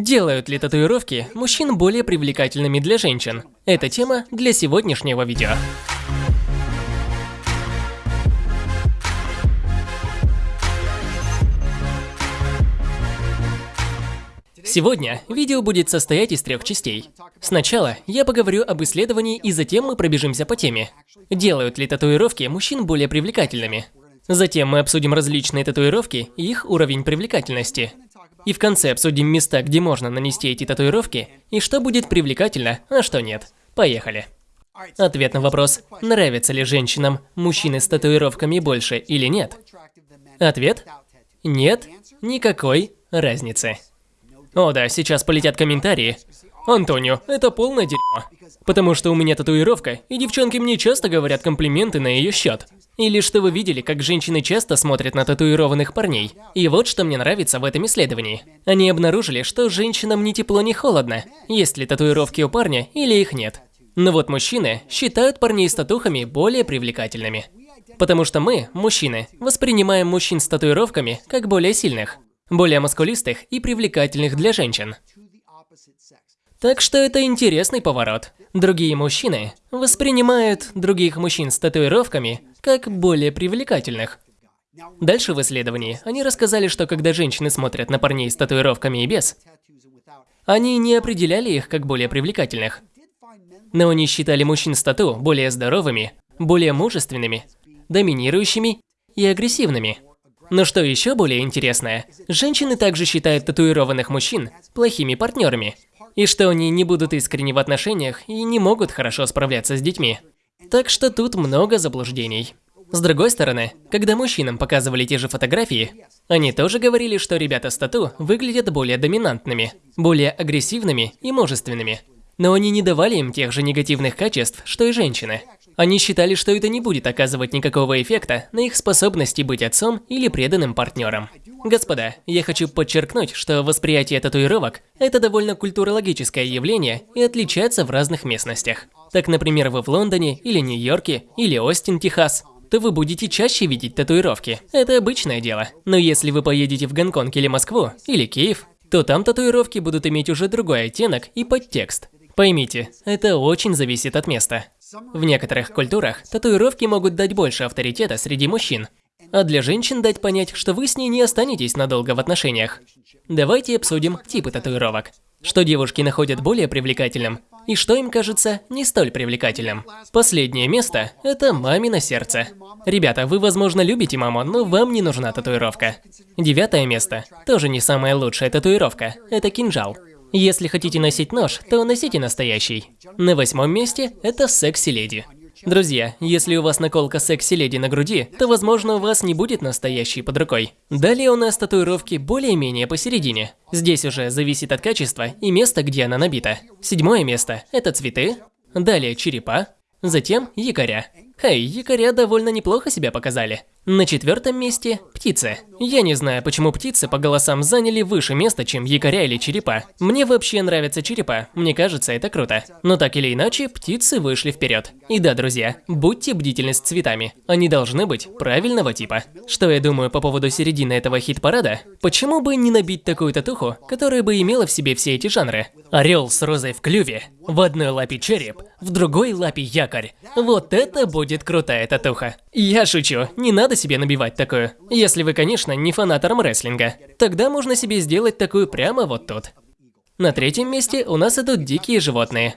Делают ли татуировки мужчин более привлекательными для женщин? Это тема для сегодняшнего видео. Сегодня видео будет состоять из трех частей. Сначала я поговорю об исследовании и затем мы пробежимся по теме. Делают ли татуировки мужчин более привлекательными? Затем мы обсудим различные татуировки и их уровень привлекательности. И в конце обсудим места, где можно нанести эти татуировки, и что будет привлекательно, а что нет. Поехали. Ответ на вопрос, нравятся ли женщинам мужчины с татуировками больше или нет? Ответ – нет, никакой разницы. О да, сейчас полетят комментарии. Антонио, это полное дерьмо. Потому что у меня татуировка, и девчонки мне часто говорят комплименты на ее счет. Или что вы видели, как женщины часто смотрят на татуированных парней. И вот что мне нравится в этом исследовании. Они обнаружили, что женщинам ни тепло, ни холодно, есть ли татуировки у парня или их нет. Но вот мужчины считают парней с татухами более привлекательными. Потому что мы, мужчины, воспринимаем мужчин с татуировками как более сильных, более маскулистых и привлекательных для женщин. Так что это интересный поворот. Другие мужчины воспринимают других мужчин с татуировками как более привлекательных. Дальше в исследовании они рассказали, что когда женщины смотрят на парней с татуировками и без, они не определяли их как более привлекательных. Но они считали мужчин с тату более здоровыми, более мужественными, доминирующими и агрессивными. Но что еще более интересное, женщины также считают татуированных мужчин плохими партнерами – и что они не будут искренни в отношениях и не могут хорошо справляться с детьми. Так что тут много заблуждений. С другой стороны, когда мужчинам показывали те же фотографии, они тоже говорили, что ребята с тату выглядят более доминантными, более агрессивными и мужественными. Но они не давали им тех же негативных качеств, что и женщины. Они считали, что это не будет оказывать никакого эффекта на их способности быть отцом или преданным партнером. Господа, я хочу подчеркнуть, что восприятие татуировок – это довольно культурологическое явление и отличается в разных местностях. Так, например, вы в Лондоне, или Нью-Йорке, или Остин, Техас, то вы будете чаще видеть татуировки. Это обычное дело. Но если вы поедете в Гонконг или Москву, или Киев, то там татуировки будут иметь уже другой оттенок и подтекст. Поймите, это очень зависит от места. В некоторых культурах татуировки могут дать больше авторитета среди мужчин, а для женщин дать понять, что вы с ней не останетесь надолго в отношениях. Давайте обсудим типы татуировок. Что девушки находят более привлекательным, и что им кажется не столь привлекательным. Последнее место – это мамино сердце. Ребята, вы, возможно, любите маму, но вам не нужна татуировка. Девятое место – тоже не самая лучшая татуировка – это кинжал. Если хотите носить нож, то носите настоящий. На восьмом месте это секси-леди. Друзья, если у вас наколка секси-леди на груди, то возможно у вас не будет настоящей под рукой. Далее у нас татуировки более-менее посередине. Здесь уже зависит от качества и места, где она набита. Седьмое место – это цветы. Далее черепа. Затем якоря. Хей, якоря довольно неплохо себя показали. На четвертом месте – птицы. Я не знаю, почему птицы по голосам заняли выше места, чем якоря или черепа. Мне вообще нравятся черепа, мне кажется, это круто. Но так или иначе, птицы вышли вперед. И да, друзья, будьте бдительны с цветами. Они должны быть правильного типа. Что я думаю по поводу середины этого хит-парада? Почему бы не набить такую татуху, которая бы имела в себе все эти жанры? Орел с розой в клюве, в одной лапе череп, в другой лапе якорь. Вот это будет крутая татуха. Я шучу, не надо себе набивать такую. Если вы, конечно, не фанат армрестлинга. Тогда можно себе сделать такую прямо вот тут. На третьем месте у нас идут дикие животные.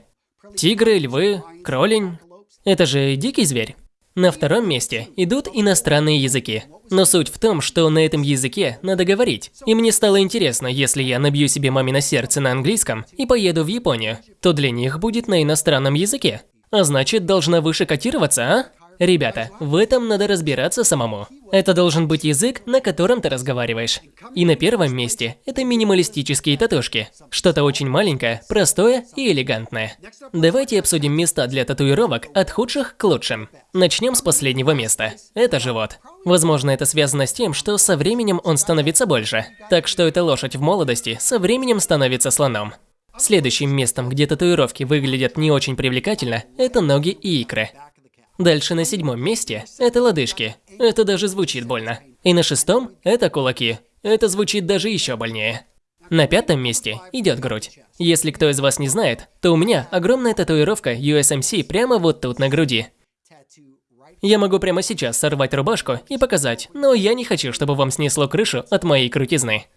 Тигры, львы, кролень. Это же дикий зверь. На втором месте идут иностранные языки. Но суть в том, что на этом языке надо говорить. И мне стало интересно, если я набью себе мамино сердце на английском и поеду в Японию, то для них будет на иностранном языке. А значит, должна выше котироваться, а? Ребята, в этом надо разбираться самому. Это должен быть язык, на котором ты разговариваешь. И на первом месте это минималистические татушки. Что-то очень маленькое, простое и элегантное. Давайте обсудим места для татуировок от худших к лучшим. Начнем с последнего места. Это живот. Возможно, это связано с тем, что со временем он становится больше. Так что эта лошадь в молодости со временем становится слоном. Следующим местом, где татуировки выглядят не очень привлекательно, это ноги и икры. Дальше на седьмом месте – это лодыжки. Это даже звучит больно. И на шестом – это кулаки. Это звучит даже еще больнее. На пятом месте идет грудь. Если кто из вас не знает, то у меня огромная татуировка USMC прямо вот тут на груди. Я могу прямо сейчас сорвать рубашку и показать, но я не хочу, чтобы вам снесло крышу от моей крутизны.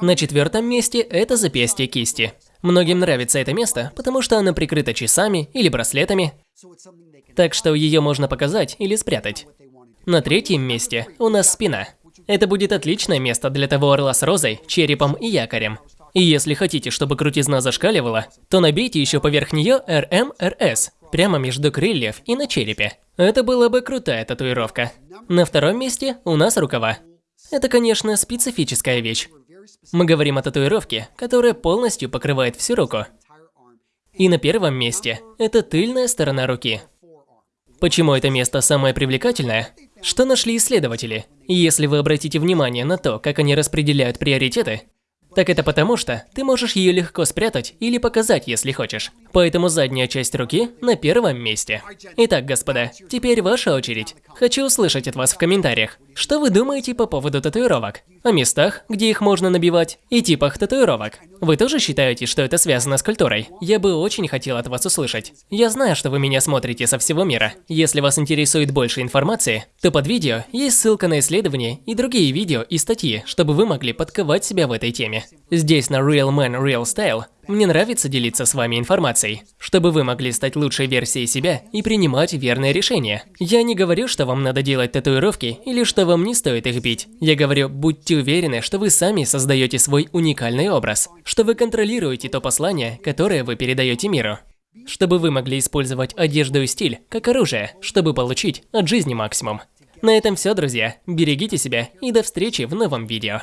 На четвертом месте это запястье кисти. Многим нравится это место, потому что оно прикрыто часами или браслетами, так что ее можно показать или спрятать. На третьем месте у нас спина. Это будет отличное место для того орла с розой, черепом и якорем. И если хотите, чтобы крутизна зашкаливала, то набейте еще поверх нее RMRS, прямо между крыльев и на черепе. Это была бы крутая татуировка. На втором месте у нас рукава. Это, конечно, специфическая вещь. Мы говорим о татуировке, которая полностью покрывает всю руку. И на первом месте это тыльная сторона руки. Почему это место самое привлекательное? Что нашли исследователи? Если вы обратите внимание на то, как они распределяют приоритеты, так это потому, что ты можешь ее легко спрятать или показать, если хочешь. Поэтому задняя часть руки на первом месте. Итак, господа, теперь ваша очередь. Хочу услышать от вас в комментариях, что вы думаете по поводу татуировок? О местах, где их можно набивать, и типах татуировок. Вы тоже считаете, что это связано с культурой? Я бы очень хотел от вас услышать. Я знаю, что вы меня смотрите со всего мира. Если вас интересует больше информации, то под видео есть ссылка на исследования и другие видео и статьи, чтобы вы могли подковать себя в этой теме. Здесь на Real Man Real Style мне нравится делиться с вами информацией, чтобы вы могли стать лучшей версией себя и принимать верные решения. Я не говорю, что вам надо делать татуировки или что вам не стоит их бить. Я говорю, будьте уверены, что вы сами создаете свой уникальный образ, что вы контролируете то послание, которое вы передаете миру. Чтобы вы могли использовать одежду и стиль как оружие, чтобы получить от жизни максимум. На этом все, друзья. Берегите себя и до встречи в новом видео.